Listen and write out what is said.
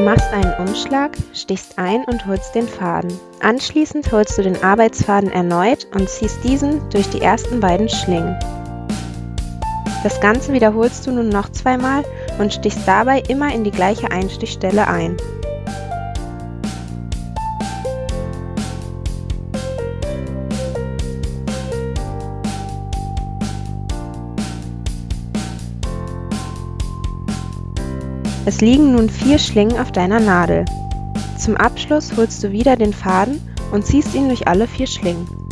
machst einen Umschlag, stichst ein und holst den Faden. Anschließend holst du den Arbeitsfaden erneut und ziehst diesen durch die ersten beiden Schlingen. Das Ganze wiederholst du nun noch zweimal und stichst dabei immer in die gleiche Einstichstelle ein. Es liegen nun vier Schlingen auf deiner Nadel. Zum Abschluss holst du wieder den Faden und ziehst ihn durch alle vier Schlingen.